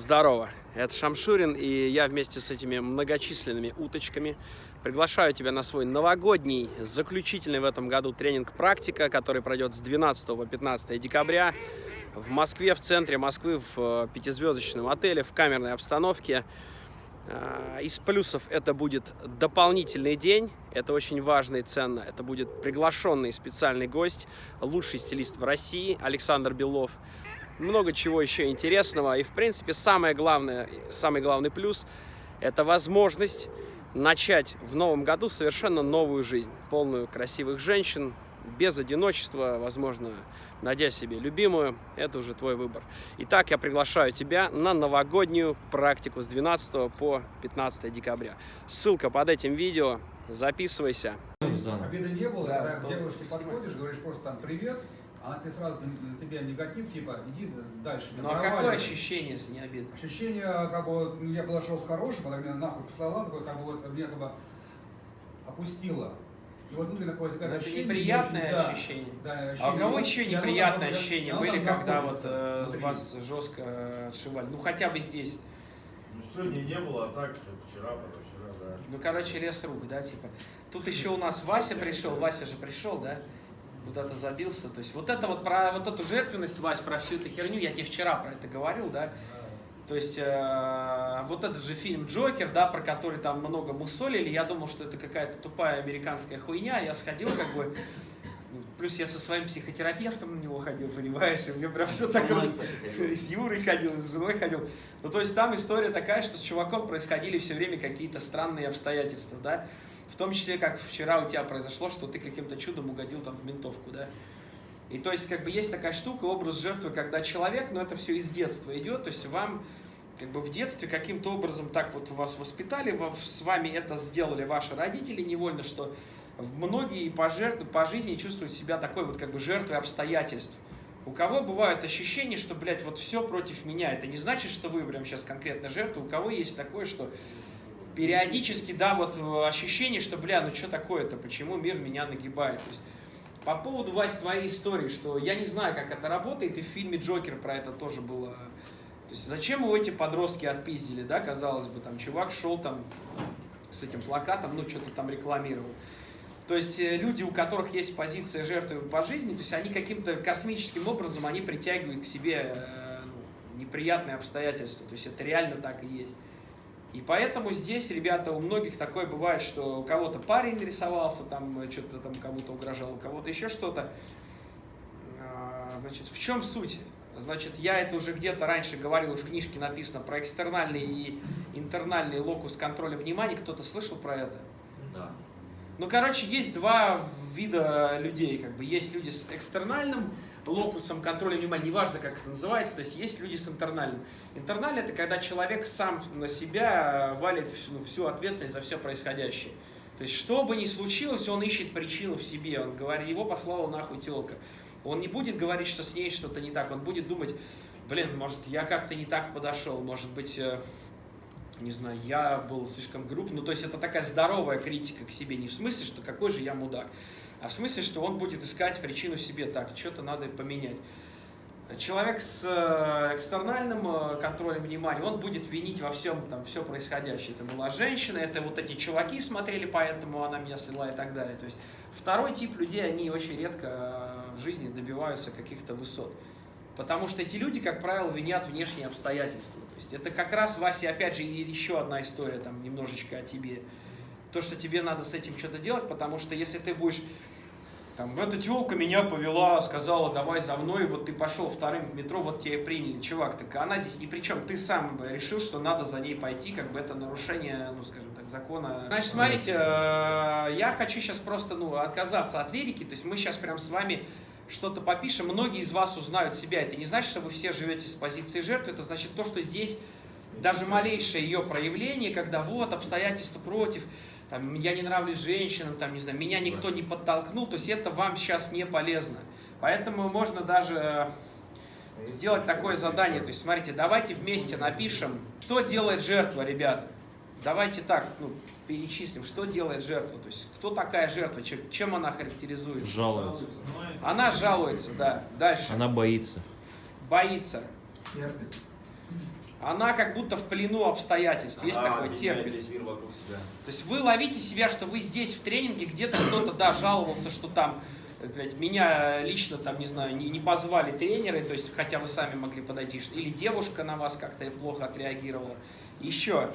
Здорово, это Шамшурин, и я вместе с этими многочисленными уточками приглашаю тебя на свой новогодний, заключительный в этом году тренинг «Практика», который пройдет с 12 по 15 декабря в Москве, в центре Москвы, в э, пятизвездочном отеле, в камерной обстановке. А, из плюсов это будет дополнительный день, это очень важно и ценно. Это будет приглашенный специальный гость, лучший стилист в России Александр Белов много чего еще интересного. И, в принципе, самое главное, самый главный плюс – это возможность начать в новом году совершенно новую жизнь, полную красивых женщин, без одиночества, возможно, найдя себе любимую, это уже твой выбор. Итак, я приглашаю тебя на новогоднюю практику с 12 по 15 декабря. Ссылка под этим видео, записывайся. Обида не было, когда к девушке подходишь, говоришь просто там «привет», она тебе сразу на тебя негатив, типа, иди дальше. Ну а какое ощущение, если не обидно? Ощущение, как бы, вот, я подошел с хорошим, она меня нахуй послала, такое, как бы, вот, меня как бы опустила. И вот внутренне такое возникает это ощущение. неприятное очень, ощущение. Да, да, А у кого еще неприятные там, ощущения оно были, когда вот э, внутри. вас жестко отшивали? Ну хотя бы здесь. Ну, сегодня не было, а так, вчера, позавчера, да. Ну, короче, лес рук, да, типа. Тут еще у нас Вася пришел, Вася же пришел, да? Куда-то забился. То есть вот это вот про вот эту жертвенность, Вась, про всю эту херню, я тебе вчера про это говорил, да? То есть э, вот этот же фильм Джокер, да, про который там много мусолили, я думал, что это какая-то тупая американская хуйня, я сходил как бы, плюс я со своим психотерапевтом на него ходил, понимаешь, и мне прям все так раз... с Юрой ходил, и с женой ходил. Ну, то есть там история такая, что с чуваком происходили все время какие-то странные обстоятельства, да, в том числе, как вчера у тебя произошло, что ты каким-то чудом угодил там в ментовку, да. И то есть, как бы есть такая штука, образ жертвы, когда человек, но это все из детства идет, то есть вам как бы в детстве каким-то образом так вот вас воспитали, во- с вами это сделали ваши родители невольно, что многие по, жертв, по жизни чувствуют себя такой вот как бы жертвой обстоятельств. У кого бывает ощущение, что, блядь, вот все против меня, это не значит, что вы прям сейчас конкретно жертва, у кого есть такое, что периодически, да, вот э, ощущение, что, бля, ну что такое-то, почему мир меня нагибает. То есть, по поводу, Вась, твоей истории, что я не знаю, как это работает, и в фильме «Джокер» про это тоже было. То есть, зачем его эти подростки отпиздили, да, казалось бы, там, чувак шел там с этим плакатом, ну, что-то там рекламировал. То есть, э, люди, у которых есть позиция жертвы по жизни, то есть, они каким-то космическим образом, они притягивают к себе э, ну, неприятные обстоятельства. То есть, это реально так и есть. И поэтому здесь, ребята, у многих такое бывает, что у кого-то парень нарисовался, там э, что-то там кому-то угрожал, у кого-то еще что-то. А, Значит, в чем суть? Значит, я это уже где-то раньше говорил, в книжке написано про экстернальный и интернальный локус контроля внимания. Кто-то слышал про это? Да. Ну, короче, есть два вида людей. Как бы есть люди с экстернальным локусом контроля внимания, неважно, как это называется, то есть есть люди с интернальным. Интернальный – это когда человек сам на себя валит всю, ну, всю ответственность за все происходящее. То есть, что бы ни случилось, он ищет причину в себе. Он говорит, его послала нахуй телка. Он не будет говорить, что с ней что-то не так. Он будет думать, блин, может, я как-то не так подошел, может быть, э, не знаю, я был слишком груб. Ну, то есть это такая здоровая критика к себе. Не в смысле, что какой же я мудак, а в смысле, что он будет искать причину в себе. Так, что-то надо поменять. Человек с э, экстернальным э, контролем внимания, он будет винить во всем там все происходящее. Это была женщина, это вот эти чуваки смотрели, поэтому она меня слила и так далее. То есть второй тип людей, они очень редко э, в жизни добиваются каких-то высот. Потому что эти люди, как правило, винят внешние обстоятельства. То есть это как раз, Вася, опять же, еще одна история, там, немножечко о тебе. То, что тебе надо с этим что-то делать, потому что если ты будешь там, эта телка меня повела, сказала, давай за мной, вот ты пошел вторым в метро, вот тебя приняли, чувак, так она здесь ни при чем, ты сам решил, что надо за ней пойти, как бы это нарушение, ну, скажем так, закона. Значит, смотрите, э, я хочу сейчас просто, ну, отказаться от лирики, то есть мы сейчас прям с вами что-то попишем, многие из вас узнают себя, это не значит, что вы все живете с позиции жертвы, это значит то, что здесь даже малейшее ее проявление, когда вот обстоятельства против, там, я не нравлюсь женщинам, там, не знаю, меня никто не подтолкнул, то есть это вам сейчас не полезно. Поэтому можно даже сделать такое задание, то есть смотрите, давайте вместе напишем, что делает жертва, ребята. Давайте так, ну, перечислим, что делает жертва, то есть кто такая жертва, чем, чем она характеризуется. Жалуется. Она жалуется, да. Дальше. Она боится. Боится. Терпит. Она как будто в плену обстоятельств. Есть Она такой термин. весь мир вокруг себя. То есть вы ловите себя, что вы здесь в тренинге, где-то кто-то, да, жаловался, что там, э, блядь, меня лично там, не знаю, не, не позвали тренеры, то есть, хотя вы сами могли подойти, или девушка на вас как-то плохо отреагировала. Еще.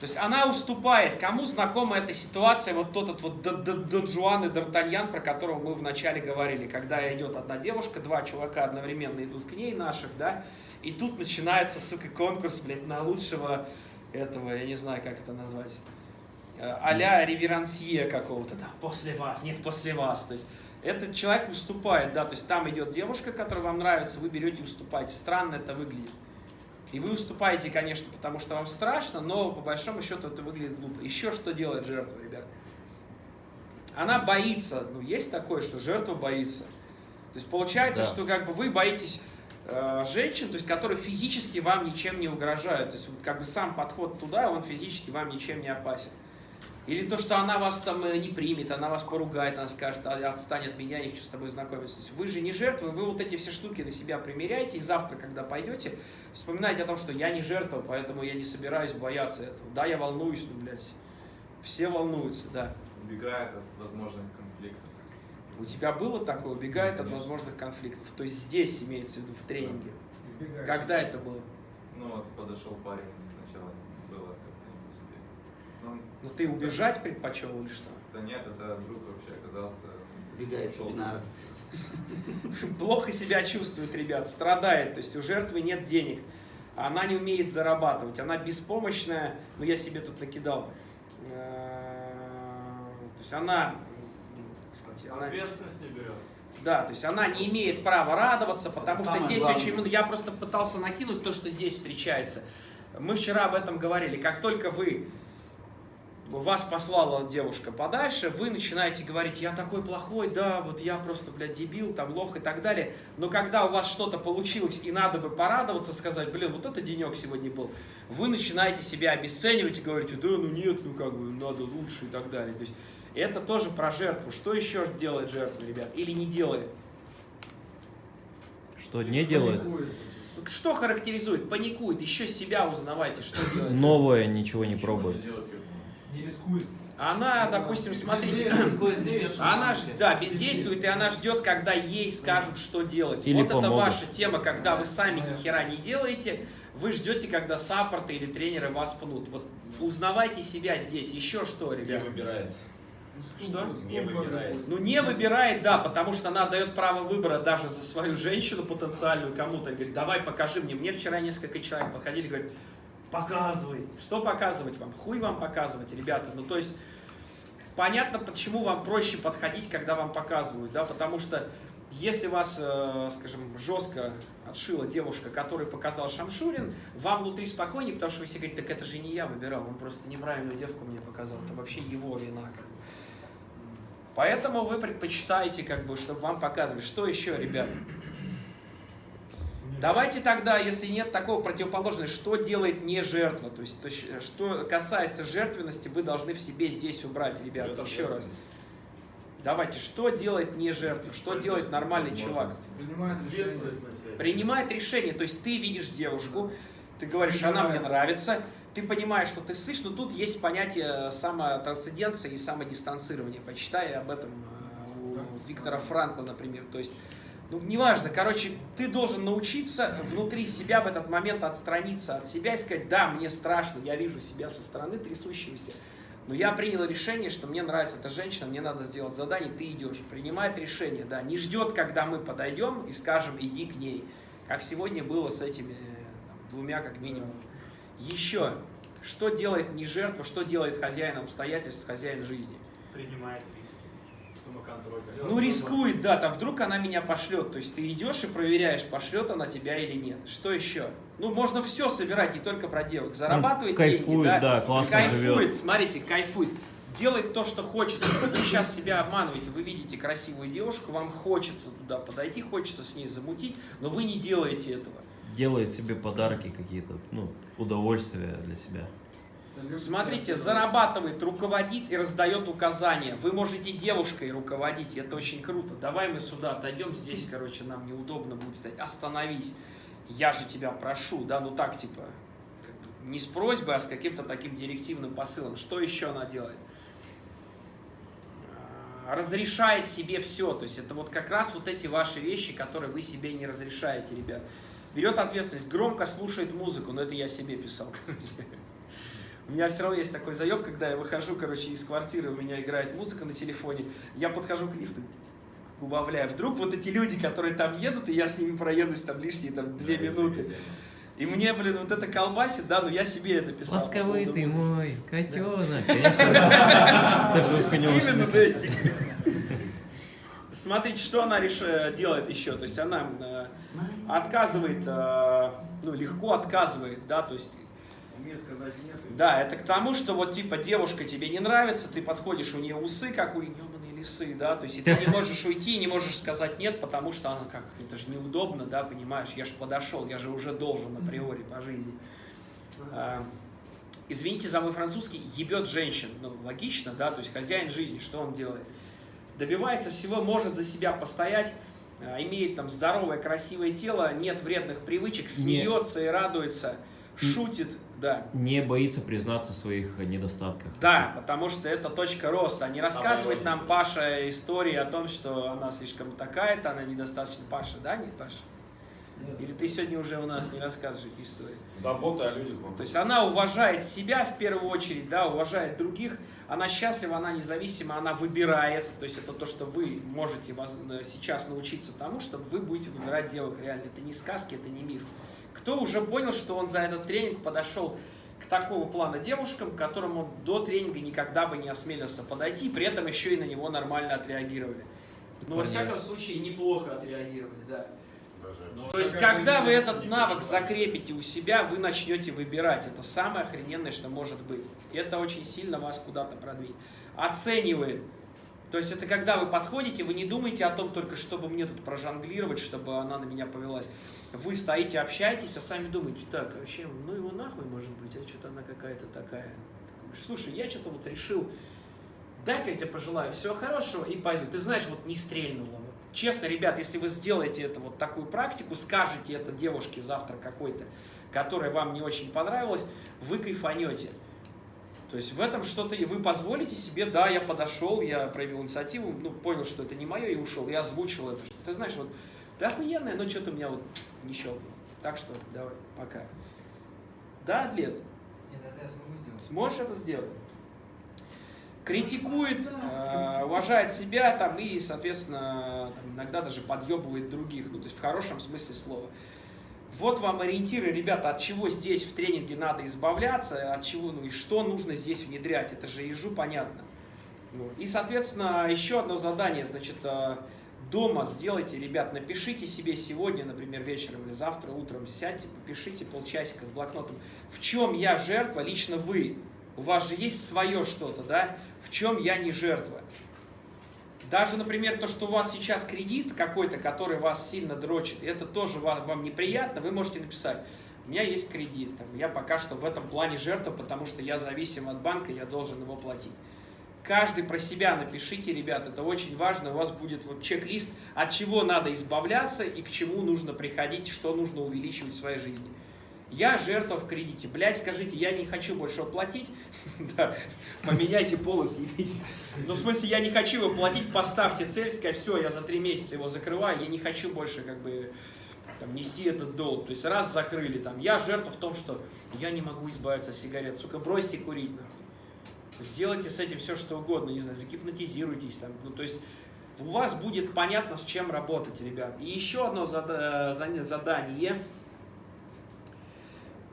То есть она уступает. Кому знакома эта ситуация, вот тот вот Дон Жуан и Д'Артаньян, про которого мы вначале говорили, когда идет одна девушка, два чувака одновременно идут к ней, наших, да, и тут начинается, сука, конкурс, блядь, на лучшего этого, я не знаю, как это назвать, э, а-ля реверансье какого-то, да, после вас, нет, после вас, то есть этот человек уступает, да, то есть там идет девушка, которая вам нравится, вы берете и уступаете, странно это выглядит. И вы уступаете, конечно, потому что вам страшно, но по большому счету это выглядит глупо. Еще что делает жертва, ребят? Она боится, ну есть такое, что жертва боится. То есть получается, Да. что как бы вы боитесь э, женщин, то есть которые физически вам ничем не угрожают. То есть вот как бы сам подход туда, он физически вам ничем не опасен. Или то, что она вас там э, не примет, она вас поругает, она скажет, «А, отстань от меня, я не хочу с тобой знакомиться. То есть вы же не жертвы, вы вот эти все штуки на себя примеряете, и завтра, когда пойдете, вспоминайте о том, что я не жертва, поэтому я не собираюсь бояться этого. Да, я волнуюсь, ну, блядь, все волнуются, да. убегает от возможных конфликтов. У тебя было такое, убегает от возможных конфликтов? То есть здесь имеется в виду, в тренинге. Избегает. Когда это было? Ну вот подошел парень сначала, было как-то не по себе. Ну, ты убежать предпочел или что? да нет, это друг вообще оказался. Убегает с вебинара. Плохо себя чувствует, ребят, страдает. То есть у жертвы нет денег. Она не умеет зарабатывать. Она беспомощная. Ну, я себе тут накидал. Э, То есть она... Ответственность не берет. Да, то есть она не имеет права радоваться, потому что самое здесь главное. очень много. Я просто пытался накинуть то, что здесь встречается. Мы вчера об этом говорили. Как только вы вас послала девушка подальше, вы начинаете говорить, я такой плохой, да, вот я просто, блядь, дебил, там, лох и так далее. Но когда у вас что-то получилось и надо бы порадоваться, сказать, блин, вот это денек сегодня был, вы начинаете себя обесценивать и говорите, да, ну нет, ну как бы, надо лучше и так далее. То есть это тоже про жертву. Что еще делает жертва, ребят? Или не делает? Что не делает? Паникует. Что характеризует? Паникует. Еще себя узнавайте, что делает. Новое ничего не пробует. делать, бы. Не рискует. Она, допустим, смотрите, она ж, да, бездействует, и она ждет, когда ей скажут, что делать. Или вот это помогут. ваша тема, когда вы сами ни хера не делаете, вы ждете, когда саппорты или тренеры вас пнут. Вот узнавайте себя здесь. Еще что, Не ребят? выбирает. Что? Не выбирает. Ну, не выбирает, да, потому что она дает право выбора даже за свою женщину потенциальную кому-то. Говорит, давай покажи мне. Мне вчера несколько человек подходили, говорят, показывай. Что показывать вам? Хуй вам показывать, ребята. Ну, то есть, понятно, почему вам проще подходить, когда вам показывают, да, потому что если вас, э, скажем, жестко отшила девушка, которую показал Шамшурин, вам внутри спокойнее, потому что вы все говорите, так это же не я выбирал, он просто неправильную девку мне показал, это вообще его вина. Поэтому вы предпочитаете, как бы, чтобы вам показывали. Что еще, ребят? Давайте тогда, если нет такого противоположного, что делает не жертва? То есть, то есть, что касается жертвенности, вы должны в себе здесь убрать, ребята, еще раз. Давайте, что делает не жертва? Что делает нормальный чувак? Принимает решение. Принимает решение, то есть ты видишь девушку, ты говоришь, она мне нравится, ты понимаешь, что ты слышишь, но тут есть понятие самотрансценденции и самодистанцирования. Почитай об этом э, у Виктора Франкла, например. То есть, ну, неважно, короче, ты должен научиться внутри себя в этот момент отстраниться от себя и сказать, да, мне страшно, я вижу себя со стороны трясущегося, но я принял решение, что мне нравится эта женщина, мне надо сделать задание, ты идешь. Принимает решение, да, не ждет, когда мы подойдем и скажем, иди к ней. Как сегодня было с этими там, двумя, как минимум. Еще, что делает не жертва, что делает хозяин обстоятельств, хозяин жизни? Принимает риски. Ну, рискует, да, там вдруг она меня пошлет. То есть ты идешь и проверяешь, пошлет она тебя или нет. Что еще? Ну, можно все собирать, не только про девок. Зарабатывает деньги, кайфует, да, да, классно кайфует, живет. смотрите, кайфует. Делает то, что хочется. Вы сейчас себя обманываете. Вы видите красивую девушку, вам хочется туда подойти, хочется с ней замутить, но вы не делаете этого. Делает себе подарки какие-то, ну, удовольствия для себя. Смотрите, зарабатывает, руководит и раздает указания. Вы можете девушкой руководить, это очень круто. Давай мы сюда отойдем, здесь, короче, нам неудобно будет стоять. Остановись. я же тебя прошу, да, ну так, типа, не с просьбой, а с каким-то таким директивным посылом. Что еще она делает? А, Разрешает себе все, то есть это вот как раз вот эти ваши вещи, которые вы себе не разрешаете, ребят. Берет ответственность, громко слушает музыку, но это я себе писал, короче. У меня все равно есть такой заеб, когда я выхожу, короче, из квартиры, у меня играет музыка на телефоне, я подхожу к лифту, убавляю. Вдруг вот эти люди, которые там едут, и я с ними проедусь там лишние там две минуты. И мне, блин, вот это колбасит, да, но я себе это писал. Ласковый ты музыки. мой, котенок. Именно, да. Смотрите, что она реш... делает еще. То есть она э, отказывает, э, ну, легко отказывает, да, то есть Умеет сказать нет. Да, это к тому, что вот типа девушка тебе не нравится, ты подходишь, у нее усы, как у ебаные лисы, да, то есть и ты не можешь уйти, не можешь сказать нет, потому что она как, это же неудобно, да, понимаешь, я же подошел, я же уже должен априори по жизни. А, Извините за мой французский, ебет женщин, ну, логично, да, то есть хозяин жизни, что он делает? Добивается всего, может за себя постоять, а, имеет там здоровое, красивое тело, нет вредных привычек, смеется и радуется, шутит, да. Не боится признаться в своих недостатках. Да, потому что это точка роста. Не рассказывает Самое нам Паша истории о том, что она слишком такая-то, она недостаточно Паша, да, не Паша? Или ты сегодня уже у нас не рассказываешь эти истории? Забота о людях. То есть она уважает себя в первую очередь, да, уважает других, она счастлива, она независима, она выбирает. То есть это то, что вы можете э, сейчас научиться тому, чтобы вы будете выбирать девок реально. Это не сказки, это не миф. Кто уже понял, что он за этот тренинг подошел к такого плана девушкам, к которым он до тренинга никогда бы не осмелился подойти, при этом еще и на него нормально отреагировали. Ну, во всяком случае, неплохо отреагировали, да. Даже. Ну, То есть, когда вы этот навык переживай. закрепите у себя, вы начнете выбирать. Это самое охрененное, что может быть. И это очень сильно вас куда-то продвинет. Оценивает. То есть, это когда вы подходите, вы не думаете о том только, чтобы мне тут прожонглировать, чтобы она на меня повелась. Вы стоите, общаетесь, а сами думаете, так, а вообще, ну его нахуй может быть, а что-то она какая-то такая. Слушай, я что-то вот решил, дай-ка я тебе пожелаю всего хорошего и пойду. Ты знаешь, вот не стрельнуло. Вот. Честно, ребят, если вы сделаете это вот такую практику, скажете это девушке завтра какой-то, которая вам не очень понравилась, вы кайфанете. То есть в этом что-то, вы позволите себе, да, я подошел, я проявил инициативу, ну, понял, что это не мое, и ушел, я озвучил это. Ты знаешь, вот, да охуенная, но что-то у меня вот не щелкнуло. Так что, давай, пока. Да, Адлет? Нет, это я смогу сделать. Сможешь это сделать? Критикует, э, уважает себя там и, соответственно, там, иногда даже подъебывает других, ну, то есть в хорошем смысле слова. Вот вам ориентиры, ребята, от чего здесь в тренинге надо избавляться, от чего, ну и что нужно здесь внедрять, это же ежу понятно. Вот. И, соответственно, еще одно задание, значит, э, дома сделайте, ребят, напишите себе сегодня, например, вечером или завтра утром, сядьте, попишите полчасика с блокнотом, в чем я жертва, лично вы. У вас же есть свое что-то, да? В чем я не жертва. Даже, например, то, что у вас сейчас кредит какой-то, который вас сильно дрочит, это тоже вам, вам неприятно, вы можете написать, у меня есть кредит, там, я пока что в этом плане жертва, потому что я зависим от банка, я должен его платить. Каждый про себя напишите, ребят, это очень важно, у вас будет вот чек-лист, от чего надо избавляться и к чему нужно приходить, что нужно увеличивать в своей жизни. Я жертва в кредите. Блять, скажите, я не хочу больше платить. Да, поменяйте пол и съебитесь. Ну, в смысле, я не хочу его платить, поставьте цель, сказать, все, я за три месяца его закрываю, я не хочу больше как бы там, нести этот долг. То есть раз закрыли, там, я жертва в том, что я не могу избавиться от сигарет. Сука, бросьте курить, нахуй. Сделайте с этим все, что угодно, не знаю, загипнотизируйтесь там. Ну, то есть у вас будет понятно, с чем работать, ребят. И еще одно задание.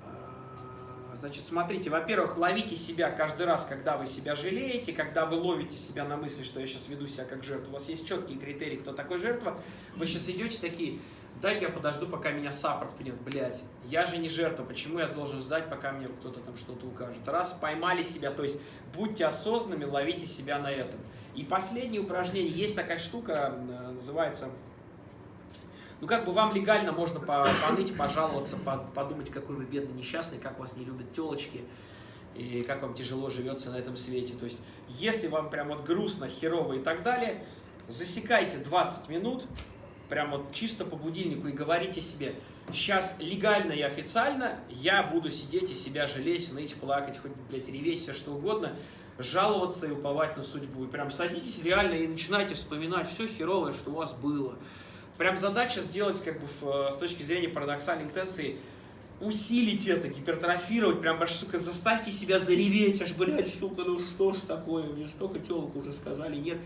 А, Значит, смотрите, во-первых, ловите себя каждый раз, когда вы себя жалеете, когда вы ловите себя на мысли, что я сейчас веду себя как жертва. У вас есть четкие критерии, кто такой жертва. Вы сейчас идете такие, дай-ка я подожду, пока меня саппорт пнет. Блять, я же не жертва, почему я должен ждать, пока мне кто-то там что-то укажет? Раз, поймали себя, то есть будьте осознанными, ловите себя на этом. И последнее упражнение, есть такая штука, называется ну, как бы вам легально можно по- поныть, пожаловаться, по- подумать, какой вы бедный, несчастный, как вас не любят телочки, и как вам тяжело живется на этом свете. То есть, если вам прям вот грустно, херово и так далее, засекайте 20 минут, прям вот чисто по будильнику и говорите себе, сейчас легально и официально я буду сидеть и себя жалеть, ныть, плакать, хоть, блядь, реветь, все что угодно, жаловаться и уповать на судьбу. И прям садитесь реально и начинайте вспоминать все херовое, что у вас было. Прям задача сделать, как бы, э, с точки зрения парадоксальной интенции, усилить это, гипертрофировать, прям аж, сука, заставьте себя зареветь, аж, блядь, сука, ну что ж такое, мне столько телок уже сказали, нет.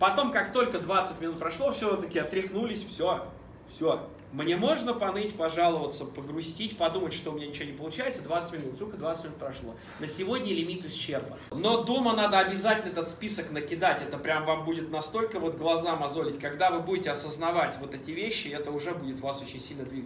Потом, как только 20 минут прошло, все, таки отряхнулись, все, все. Мне можно поныть, пожаловаться, погрустить, подумать, что у меня ничего не получается, 20 минут, сука, 20 минут прошло. На сегодня лимит исчерпан. Но дома надо обязательно этот список накидать, это прям вам будет настолько вот глаза мозолить, когда вы будете осознавать вот эти вещи, это уже будет вас очень сильно двигать.